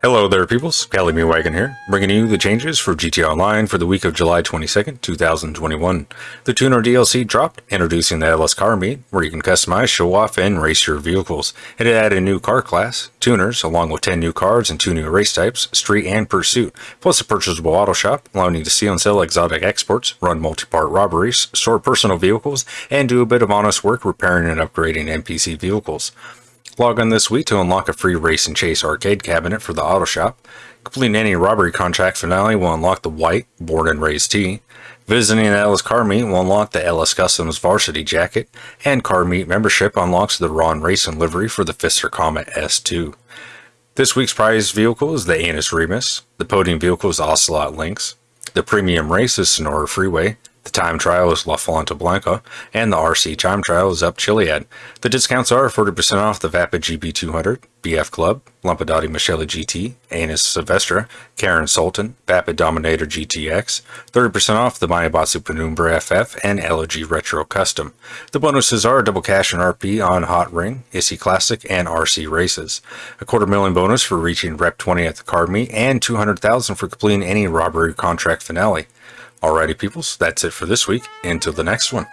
Hello there, peoples. Kelly Me Wagon here, bringing you the changes for GTA Online for the week of July 22nd, 2021. The Tuner DLC dropped, introducing the LS Car Meet, where you can customize, show off, and race your vehicles. It added a new car class, tuners, along with 10 new cars and 2 new race types, street and pursuit, plus a purchasable auto shop, allowing you to see and sell exotic exports, run multi-part robberies, sort personal vehicles, and do a bit of honest work repairing and upgrading NPC vehicles. Log on this week to unlock a free Race and Chase arcade cabinet for the auto shop. Completing any robbery contract finale will unlock the white Born and Raised T. Visiting the LS Car Meet will unlock the LS Customs Varsity Jacket, and Car Meet membership unlocks the Ron Racing livery for the Pfister Comet S2. This week's prize vehicle is the Annis Remus, the podium vehicle is Ocelot Lynx, the premium race is Sonora Freeway, the time trial is La Fuente Blanca, and the RC time trial is up Chiliad. The discounts are 40% off the Vapid GB200, BF Club, Lampadati Michelli GT, Annis Savestra, Karin Sultan, Vapid Dominator GTX, 30% off the Maibatsu Penumbra FF, and Elegy Retro Custom. The bonuses are double cash and RP on Hot Ring, Issi Classic, and RC races. A quarter million bonus for reaching Rep 20 at the card meet, and 200,000 for completing any robbery contract finale. Alrighty, peoples, that's it for this week. Until the next one.